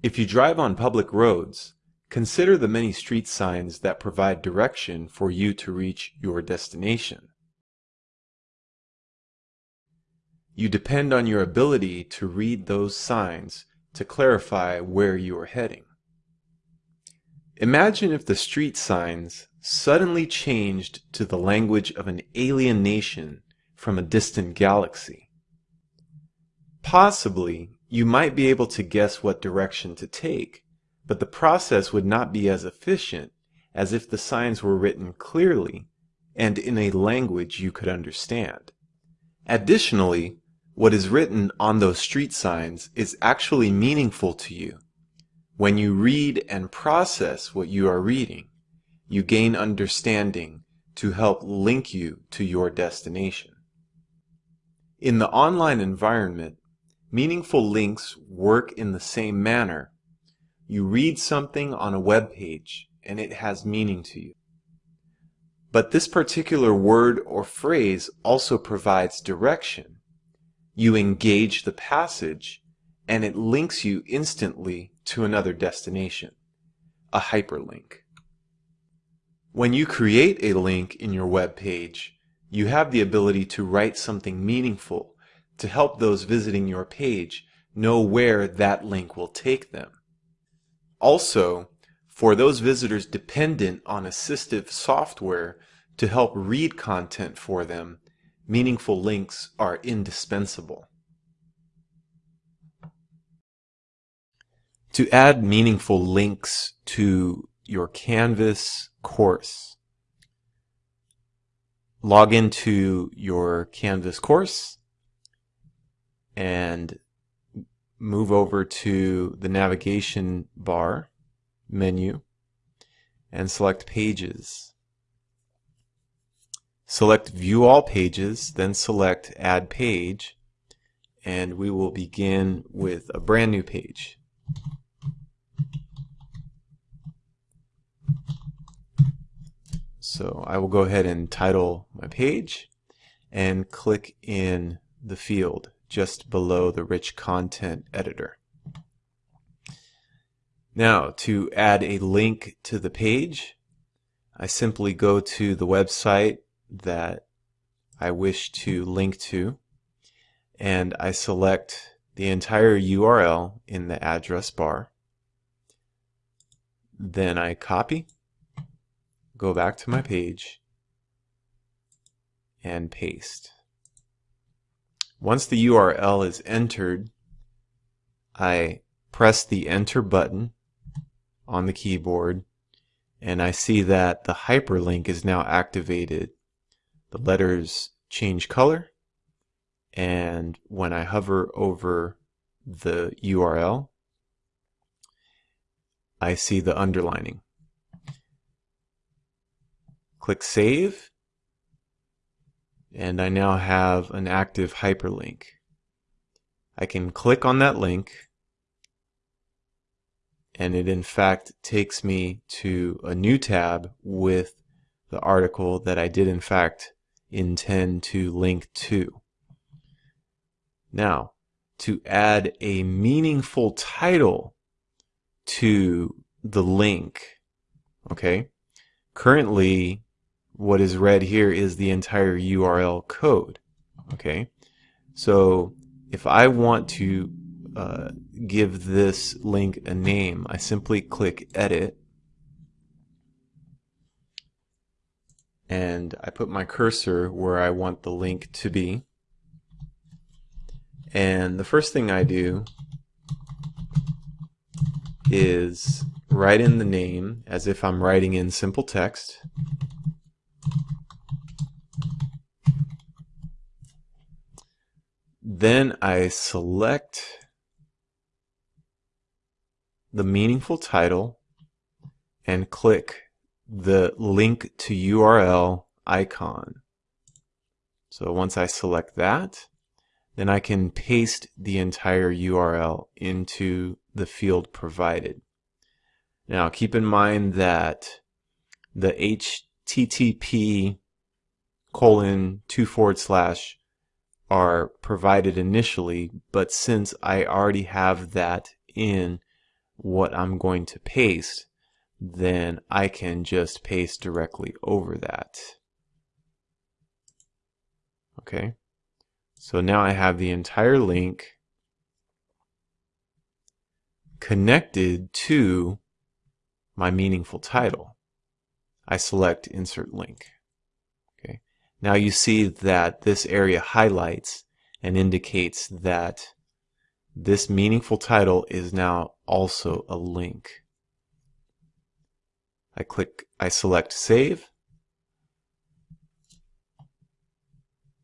If you drive on public roads, consider the many street signs that provide direction for you to reach your destination. You depend on your ability to read those signs to clarify where you are heading. Imagine if the street signs suddenly changed to the language of an alien nation from a distant galaxy. Possibly, you might be able to guess what direction to take, but the process would not be as efficient as if the signs were written clearly and in a language you could understand. Additionally, what is written on those street signs is actually meaningful to you. When you read and process what you are reading, you gain understanding to help link you to your destination. In the online environment, Meaningful links work in the same manner. You read something on a web page and it has meaning to you. But this particular word or phrase also provides direction. You engage the passage and it links you instantly to another destination, a hyperlink. When you create a link in your web page, you have the ability to write something meaningful to help those visiting your page know where that link will take them. Also, for those visitors dependent on assistive software to help read content for them, meaningful links are indispensable. To add meaningful links to your Canvas course, log into your Canvas course and move over to the navigation bar menu and select pages. Select view all pages, then select add page, and we will begin with a brand new page. So I will go ahead and title my page and click in the field just below the rich content editor. Now to add a link to the page, I simply go to the website that I wish to link to and I select the entire URL in the address bar. Then I copy, go back to my page, and paste. Once the URL is entered, I press the enter button on the keyboard and I see that the hyperlink is now activated. The letters change color and when I hover over the URL I see the underlining. Click Save and I now have an active hyperlink. I can click on that link and it in fact takes me to a new tab with the article that I did in fact intend to link to. Now, to add a meaningful title to the link, okay, currently what is read here is the entire URL code. Okay, so if I want to uh, give this link a name, I simply click Edit and I put my cursor where I want the link to be. And the first thing I do is write in the name as if I'm writing in simple text. Then I select the meaningful title and click the link to URL icon. So once I select that, then I can paste the entire URL into the field provided. Now keep in mind that the HTTP colon two forward slash are provided initially, but since I already have that in what I'm going to paste, then I can just paste directly over that. Okay, so now I have the entire link connected to my meaningful title. I select insert link. Now you see that this area highlights and indicates that this meaningful title is now also a link. I click, I select save.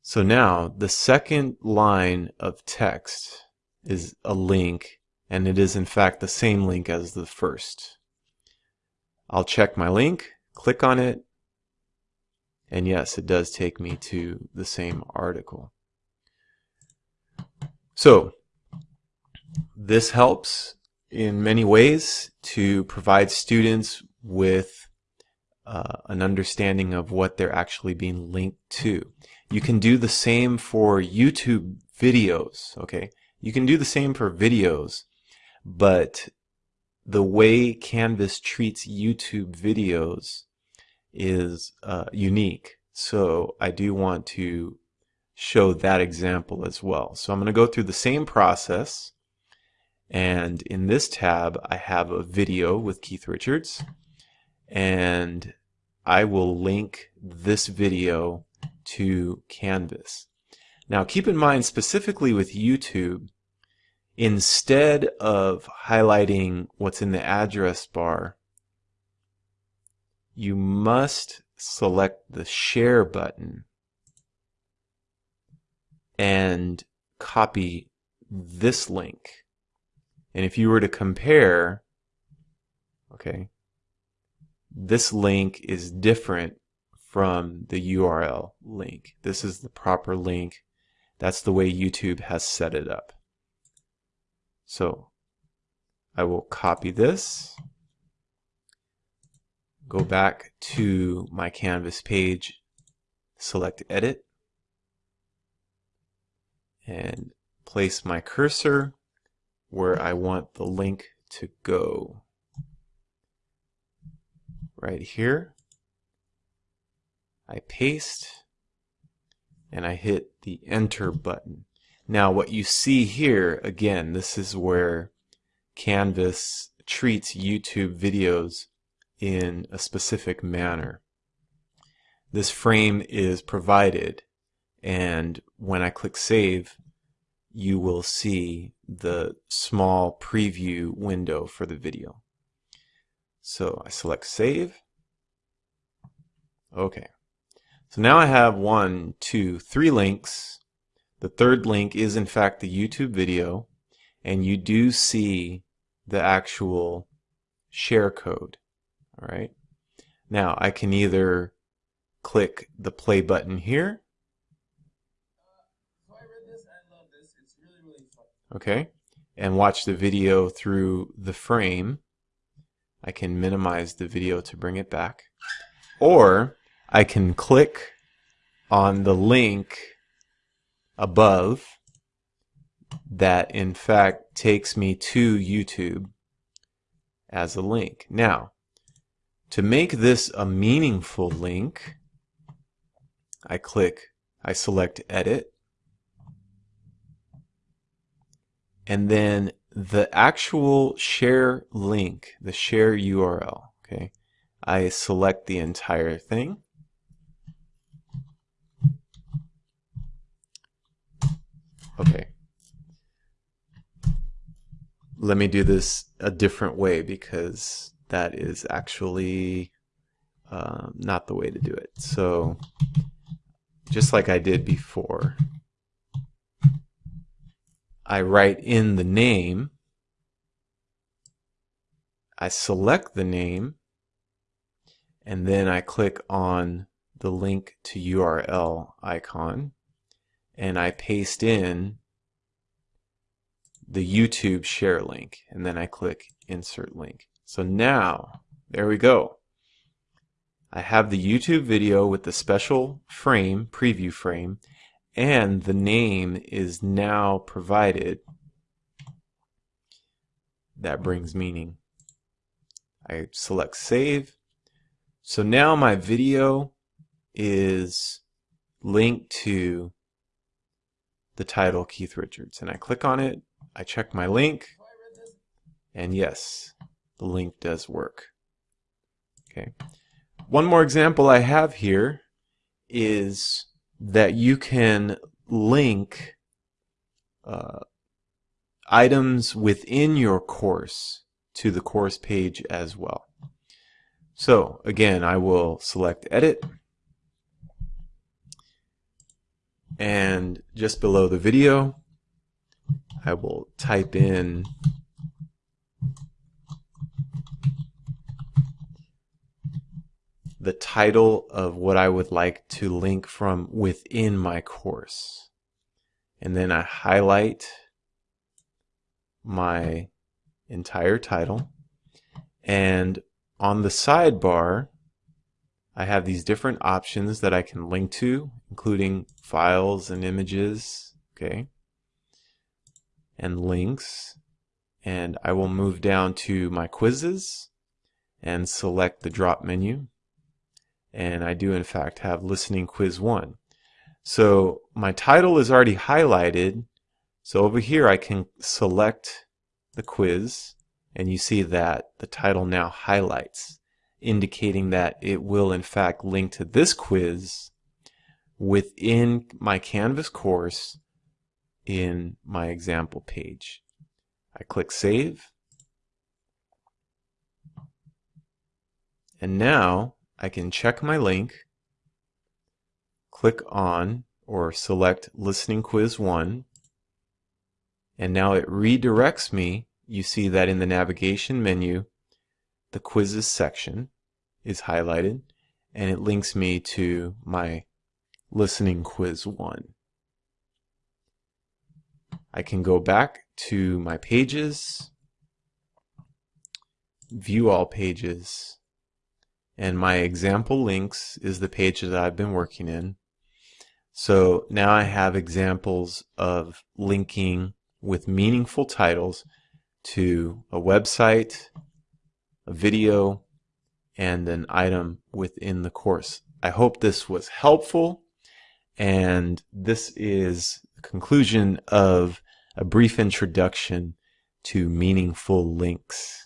So now the second line of text is a link and it is in fact the same link as the first. I'll check my link, click on it, and yes, it does take me to the same article. So, this helps in many ways to provide students with uh, an understanding of what they're actually being linked to. You can do the same for YouTube videos, okay? You can do the same for videos, but the way Canvas treats YouTube videos is uh, unique. So I do want to show that example as well. So I'm going to go through the same process. And in this tab, I have a video with Keith Richards. And I will link this video to Canvas. Now keep in mind specifically with YouTube, instead of highlighting what's in the address bar, you must select the share button and copy this link. And if you were to compare, okay, this link is different from the URL link. This is the proper link. That's the way YouTube has set it up. So I will copy this, go back to my Canvas page, select Edit, and place my cursor where I want the link to go. Right here. I paste and I hit the enter button. Now what you see here, again, this is where Canvas treats YouTube videos in a specific manner. This frame is provided and when I click save you will see the small preview window for the video. So I select save. Okay. So now I have one, two, three links the third link is in fact the YouTube video and you do see the actual share code. All right. Now I can either click the play button here. Okay. And watch the video through the frame. I can minimize the video to bring it back. Or I can click on the link above that in fact takes me to YouTube as a link. Now, to make this a meaningful link, I click, I select edit, and then the actual share link, the share URL, okay, I select the entire thing, Okay. Let me do this a different way because that is actually um, not the way to do it. So just like I did before, I write in the name, I select the name, and then I click on the link to URL icon and I paste in the YouTube share link and then I click insert link. So now, there we go. I have the YouTube video with the special frame, preview frame, and the name is now provided that brings meaning. I select save. So now my video is linked to the title Keith Richards and I click on it, I check my link, and yes, link does work. Okay. One more example I have here is that you can link uh, items within your course to the course page as well. So again, I will select edit and just below the video I will type in the title of what I would like to link from within my course. And then I highlight my entire title. And on the sidebar, I have these different options that I can link to, including files and images, okay, and links. And I will move down to my quizzes and select the drop menu and I do in fact have listening quiz 1. So my title is already highlighted so over here I can select the quiz and you see that the title now highlights indicating that it will in fact link to this quiz within my Canvas course in my example page. I click Save and now I can check my link, click on or select Listening Quiz 1, and now it redirects me. You see that in the navigation menu, the quizzes section is highlighted, and it links me to my Listening Quiz 1. I can go back to my pages, view all pages, and my example links is the page that I've been working in. So now I have examples of linking with meaningful titles to a website, a video, and an item within the course. I hope this was helpful and this is the conclusion of a brief introduction to meaningful links.